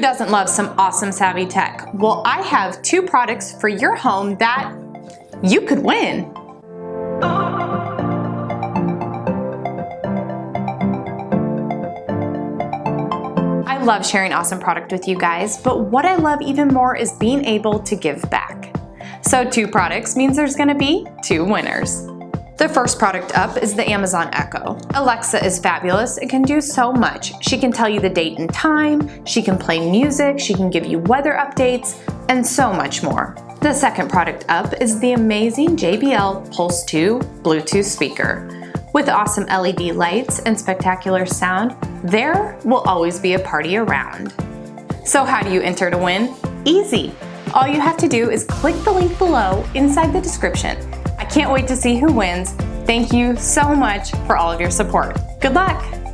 Doesn't love some awesome savvy tech? Well, I have two products for your home that you could win. I love sharing awesome product with you guys, but what I love even more is being able to give back. So two products means there's gonna be two winners. The first product up is the Amazon Echo. Alexa is fabulous, it can do so much. She can tell you the date and time, she can play music, she can give you weather updates, and so much more. The second product up is the amazing JBL Pulse 2 Bluetooth speaker. With awesome LED lights and spectacular sound, there will always be a party around. So how do you enter to win? Easy! All you have to do is click the link below inside the description can't wait to see who wins. Thank you so much for all of your support. Good luck!